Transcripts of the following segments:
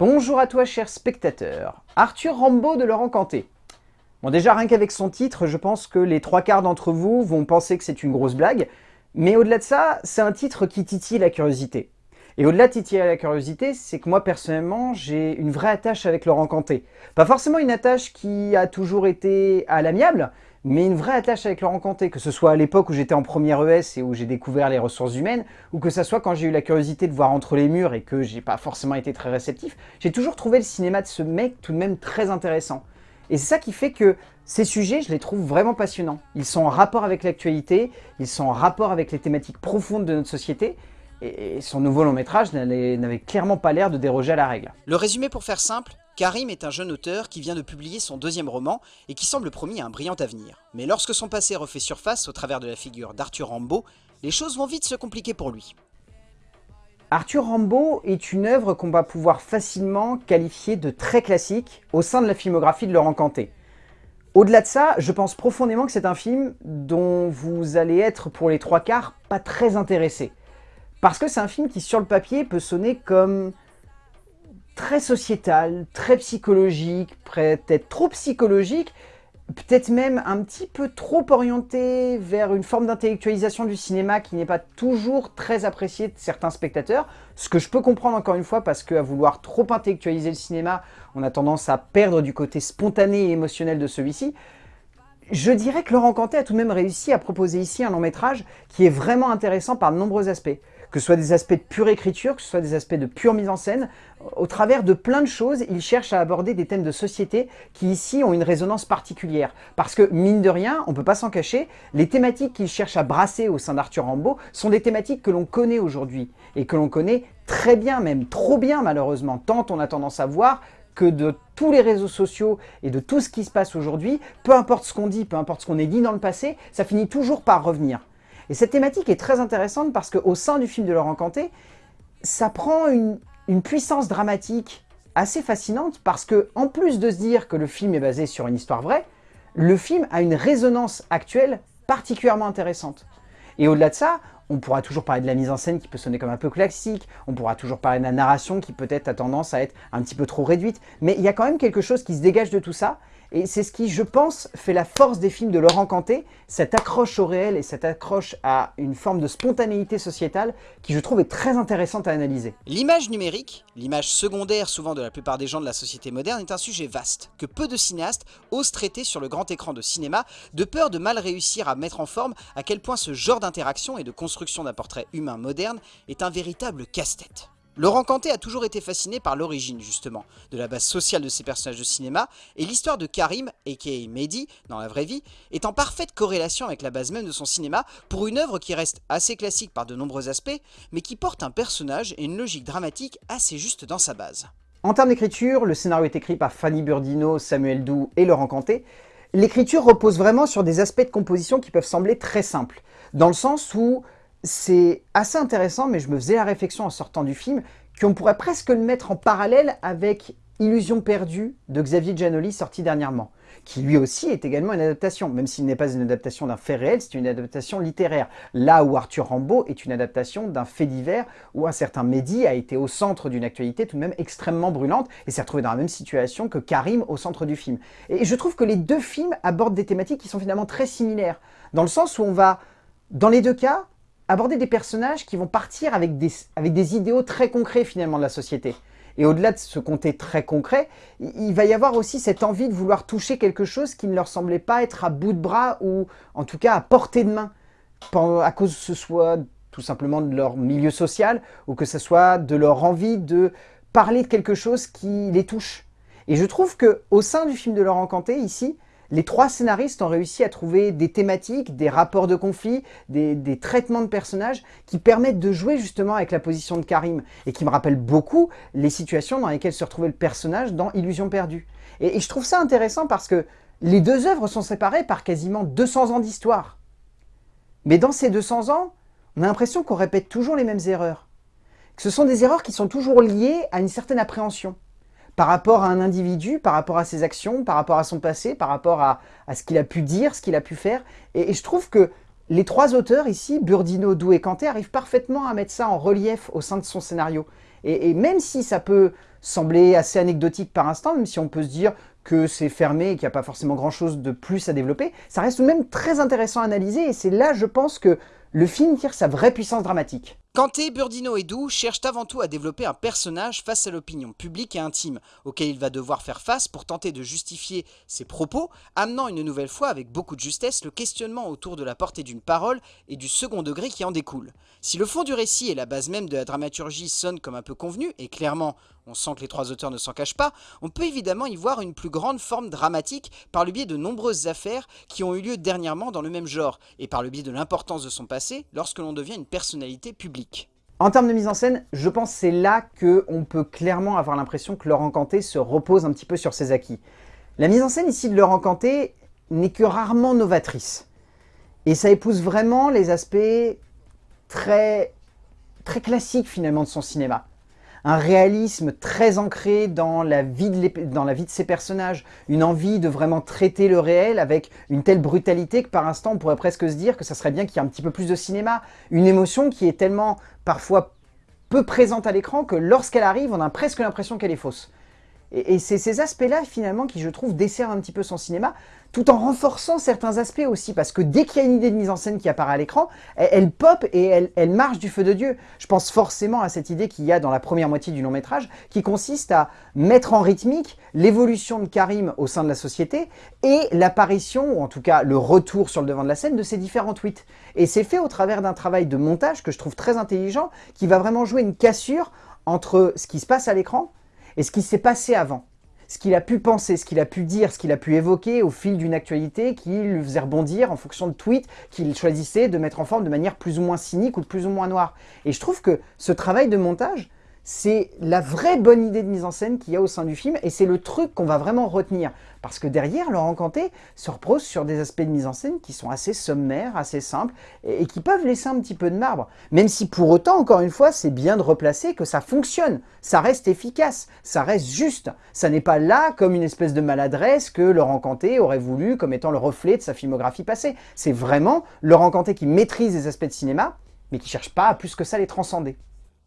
Bonjour à toi cher spectateur, Arthur Rambaud de Laurent Canté. Bon déjà rien qu'avec son titre, je pense que les trois quarts d'entre vous vont penser que c'est une grosse blague, mais au-delà de ça, c'est un titre qui titille la curiosité. Et au-delà de titiller la curiosité, c'est que moi personnellement, j'ai une vraie attache avec Laurent Canté. Pas forcément une attache qui a toujours été à l'amiable, mais une vraie attache avec Laurent Canté, que ce soit à l'époque où j'étais en première ES et où j'ai découvert les ressources humaines, ou que ce soit quand j'ai eu la curiosité de voir entre les murs et que j'ai pas forcément été très réceptif, j'ai toujours trouvé le cinéma de ce mec tout de même très intéressant. Et c'est ça qui fait que ces sujets, je les trouve vraiment passionnants. Ils sont en rapport avec l'actualité, ils sont en rapport avec les thématiques profondes de notre société, et son nouveau long métrage n'avait clairement pas l'air de déroger à la règle. Le résumé pour faire simple, Karim est un jeune auteur qui vient de publier son deuxième roman et qui semble promis à un brillant avenir. Mais lorsque son passé refait surface au travers de la figure d'Arthur Rambaud, les choses vont vite se compliquer pour lui. Arthur Rambaud est une œuvre qu'on va pouvoir facilement qualifier de très classique au sein de la filmographie de Laurent Canté. Au-delà de ça, je pense profondément que c'est un film dont vous allez être pour les trois quarts pas très intéressé. Parce que c'est un film qui sur le papier peut sonner comme très sociétal, très psychologique, peut-être trop psychologique, peut-être même un petit peu trop orienté vers une forme d'intellectualisation du cinéma qui n'est pas toujours très appréciée de certains spectateurs, ce que je peux comprendre encore une fois parce qu'à vouloir trop intellectualiser le cinéma, on a tendance à perdre du côté spontané et émotionnel de celui-ci. Je dirais que Laurent Cantet a tout de même réussi à proposer ici un long métrage qui est vraiment intéressant par de nombreux aspects que ce soit des aspects de pure écriture, que ce soit des aspects de pure mise en scène. Au travers de plein de choses, il cherche à aborder des thèmes de société qui ici ont une résonance particulière. Parce que, mine de rien, on ne peut pas s'en cacher, les thématiques qu'il cherche à brasser au sein d'Arthur Rambaud sont des thématiques que l'on connaît aujourd'hui, et que l'on connaît très bien, même trop bien malheureusement, tant on a tendance à voir que de tous les réseaux sociaux et de tout ce qui se passe aujourd'hui, peu importe ce qu'on dit, peu importe ce qu'on ait dit dans le passé, ça finit toujours par revenir. Et cette thématique est très intéressante parce qu'au sein du film de Laurent Canté, ça prend une, puissance dramatique assez fascinante parce que, en plus de se dire que le film est basé sur une histoire vraie, le film a une résonance actuelle particulièrement intéressante. Et au-delà de ça, on pourra toujours parler de la mise en scène qui peut sonner comme un peu classique, on pourra toujours parler de la narration qui peut-être a tendance à être un petit peu trop réduite, mais il y a quand même quelque chose qui se dégage de tout ça, et c'est ce qui, je pense, fait la force des films de Laurent Canté, cette accroche au réel et cette accroche à une forme de spontanéité sociétale qui, je trouve, est très intéressante à analyser. L'image numérique, l'image secondaire souvent de la plupart des gens de la société moderne, est un sujet vaste, que peu de cinéastes osent traiter sur le grand écran de cinéma, de peur de mal réussir à mettre en forme à quel point ce genre d'interaction et de construction d'un portrait humain moderne est un véritable casse-tête. Laurent Canté a toujours été fasciné par l'origine, justement, de la base sociale de ses personnages de cinéma, et l'histoire de Karim, a.k.a. Mehdi, dans la vraie vie, est en parfaite corrélation avec la base même de son cinéma pour une œuvre qui reste assez classique par de nombreux aspects, mais qui porte un personnage et une logique dramatique assez juste dans sa base. En termes d'écriture, le scénario est écrit par Fanny Burdino, Samuel Doux et Laurent Canté. L'écriture repose vraiment sur des aspects de composition qui peuvent sembler très simples, dans le sens où c'est assez intéressant, mais je me faisais la réflexion en sortant du film, qu'on pourrait presque le mettre en parallèle avec Illusion perdue de Xavier Giannoli sorti dernièrement, qui lui aussi est également une adaptation, même s'il n'est pas une adaptation d'un fait réel, c'est une adaptation littéraire. Là où Arthur Rambaud est une adaptation d'un fait divers, où un certain Mehdi a été au centre d'une actualité tout de même extrêmement brûlante, et s'est retrouvé dans la même situation que Karim au centre du film. Et je trouve que les deux films abordent des thématiques qui sont finalement très similaires, dans le sens où on va, dans les deux cas, aborder des personnages qui vont partir avec des, avec des idéaux très concrets finalement de la société. Et au-delà de ce côté très concret, il va y avoir aussi cette envie de vouloir toucher quelque chose qui ne leur semblait pas être à bout de bras ou en tout cas à portée de main, à cause que ce soit tout simplement de leur milieu social ou que ce soit de leur envie de parler de quelque chose qui les touche. Et je trouve que au sein du film de Laurent Canté, ici, les trois scénaristes ont réussi à trouver des thématiques, des rapports de conflit, des, traitements de personnages qui permettent de jouer justement avec la position de Karim et qui me rappellent beaucoup les situations dans lesquelles se retrouvait le personnage dans Illusion perdue. Et, je trouve ça intéressant parce que les deux œuvres sont séparées par quasiment 200 ans d'histoire. Mais dans ces 200 ans, on a l'impression qu'on répète toujours les mêmes erreurs. Que ce sont des erreurs qui sont toujours liées à une certaine appréhension par rapport à un individu, par rapport à ses actions, par rapport à son passé, par rapport à, ce qu'il a pu dire, ce qu'il a pu faire. Et, je trouve que les trois auteurs ici, Burdino, Dou et Kanté, arrivent parfaitement à mettre ça en relief au sein de son scénario. Et, même si ça peut sembler assez anecdotique par instant, même si on peut se dire que c'est fermé et qu'il n'y a pas forcément grand chose de plus à développer, ça reste tout de même très intéressant à analyser et c'est là, je pense, que le film tire sa vraie puissance dramatique. Kanté, Burdino et Doux cherchent avant tout à développer un personnage face à l'opinion publique et intime, auquel il va devoir faire face pour tenter de justifier ses propos, amenant une nouvelle fois avec beaucoup de justesse le questionnement autour de la portée d'une parole et du second degré qui en découle. Si le fond du récit et la base même de la dramaturgie sonnent comme un peu convenu, et clairement on sent que les trois auteurs ne s'en cachent pas, on peut évidemment y voir une plus grande forme dramatique par le biais de nombreuses affaires qui ont eu lieu dernièrement dans le même genre, et par le biais de l'importance de son passé lorsque l'on devient une personnalité publique. En termes de mise en scène, je pense c'est là qu'on peut clairement avoir l'impression que Laurent Canté se repose un petit peu sur ses acquis. La mise en scène ici de Laurent Canté n'est que rarement novatrice. Et ça épouse vraiment les aspects très, très classiques finalement de son cinéma un réalisme très ancré dans la, vie de dans ses personnages, une envie de vraiment traiter le réel avec une telle brutalité que par instant on pourrait presque se dire que ça serait bien qu'il y ait un petit peu plus de cinéma, une émotion qui est tellement parfois peu présente à l'écran que lorsqu'elle arrive on a presque l'impression qu'elle est fausse. Et, c'est ces aspects-là, finalement, qui, je trouve, desservent un petit peu son cinéma, tout en renforçant certains aspects aussi, parce que dès qu'il y a une idée de mise en scène qui apparaît à l'écran, elle, pop et elle, marche du feu de Dieu. Je pense forcément à cette idée qu'il y a dans la première moitié du long métrage, qui consiste à mettre en rythmique l'évolution de Karim au sein de la société et l'apparition, ou en tout cas le retour sur le devant de la scène, de ses différents tweets. Et c'est fait au travers d'un travail de montage que je trouve très intelligent, qui va vraiment jouer une cassure entre ce qui se passe à l'écran et ce qui s'est passé avant. Ce qu'il a pu penser, ce qu'il a pu dire, ce qu'il a pu évoquer au fil d'une actualité qui lui faisait rebondir en fonction de tweets qu'il choisissait de mettre en forme de manière plus ou moins cynique ou de plus ou moins noire. Et je trouve que ce travail de montage, c'est la vraie bonne idée de mise en scène qu'il y a au sein du film et c'est le truc qu'on va vraiment retenir. Parce que derrière, Laurent Canté se repose sur des aspects de mise en scène qui sont assez sommaires, assez simples et, qui peuvent laisser un petit peu de marbre. Même si pour autant, encore une fois, c'est bien de replacer que ça fonctionne, ça reste efficace, ça reste juste. Ça n'est pas là comme une espèce de maladresse que Laurent Canté aurait voulu comme étant le reflet de sa filmographie passée. C'est vraiment Laurent Canté qui maîtrise les aspects de cinéma, mais qui cherche pas à plus que ça les transcender.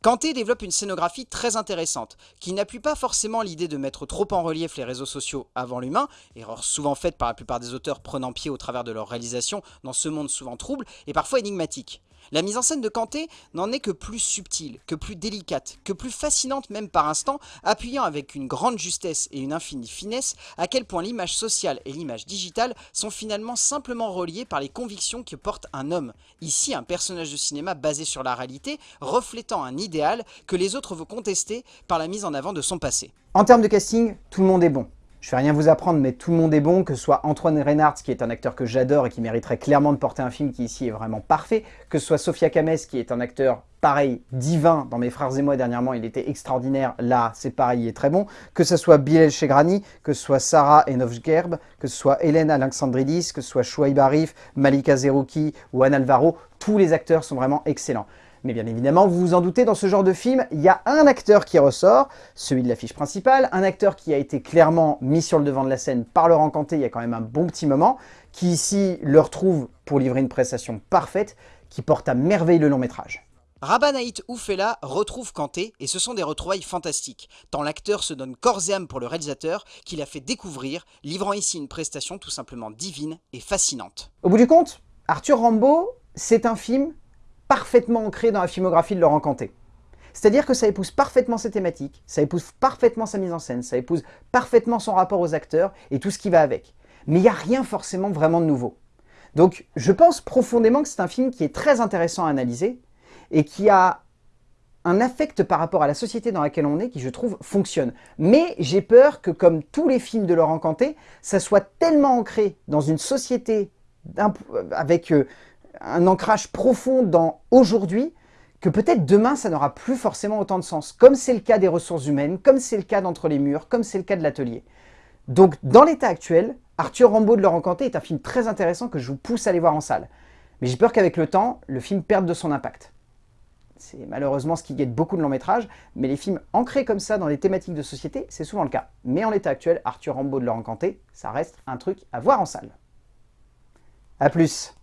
Kanté développe une scénographie très intéressante, qui n'appuie pas forcément l'idée de mettre trop en relief les réseaux sociaux avant l'humain, erreur souvent faite par la plupart des auteurs prenant pied au travers de leur réalisation dans ce monde souvent trouble et parfois énigmatique. La mise en scène de Kanté n'en est que plus subtile, que plus délicate, que plus fascinante même par instant, appuyant avec une grande justesse et une infinie finesse à quel point l'image sociale et l'image digitale sont finalement simplement reliées par les convictions que porte un homme, ici un personnage de cinéma basé sur la réalité, reflétant un idéal que les autres vont contester par la mise en avant de son passé. En termes de casting, tout le monde est bon. Je vais rien vous apprendre, mais tout le monde est bon, que ce soit Antoine Reynard, qui est un acteur que j'adore et qui mériterait clairement de porter un film qui ici est vraiment parfait, que ce soit Sofia Kames, qui est un acteur pareil, divin, dans Mes Frères et Moi dernièrement, il était extraordinaire, là c'est pareil, il est très bon, que ce soit Bilal Chegrani, que ce soit Sarah Enovgerb, que ce soit Hélène Alexandridis, que ce soit Chouaib Arif, Malika Zerouki ou Anne Alvaro, tous les acteurs sont vraiment excellents. Mais bien évidemment, vous vous en doutez, dans ce genre de film, il y a un acteur qui ressort, celui de l'affiche principale, un acteur qui a été clairement mis sur le devant de la scène par Laurent Canté il y a quand même un bon petit moment, qui ici le retrouve pour livrer une prestation parfaite, qui porte à merveille le long métrage. Rabanaït Oufela retrouve Kanté et ce sont des retrouvailles fantastiques, tant l'acteur se donne corps et âme pour le réalisateur qu'il a fait découvrir, livrant ici une prestation tout simplement divine et fascinante. Au bout du compte, Arthur Rambaud, c'est un film parfaitement ancré dans la filmographie de Laurent Canté. C'est-à-dire que ça épouse parfaitement ses thématiques, ça épouse parfaitement sa mise en scène, ça épouse parfaitement son rapport aux acteurs et tout ce qui va avec. Mais il n'y a rien forcément vraiment de nouveau. Donc je pense profondément que c'est un film qui est très intéressant à analyser et qui a un affect par rapport à la société dans laquelle on est qui, je trouve, fonctionne. Mais j'ai peur que, comme tous les films de Laurent Canté, ça soit tellement ancré dans une société avec euh, un ancrage profond dans aujourd'hui, que peut-être demain, ça n'aura plus forcément autant de sens, comme c'est le cas des ressources humaines, comme c'est le cas d'Entre les murs, comme c'est le cas de l'atelier. Donc, dans l'état actuel, Arthur Rambaud de Laurent Canté est un film très intéressant que je vous pousse à aller voir en salle. Mais j'ai peur qu'avec le temps, le film perde de son impact. C'est malheureusement ce qui guette beaucoup de longs métrages, mais les films ancrés comme ça dans les thématiques de société, c'est souvent le cas. Mais en l'état actuel, Arthur Rambaud de Laurent Canté, ça reste un truc à voir en salle. A plus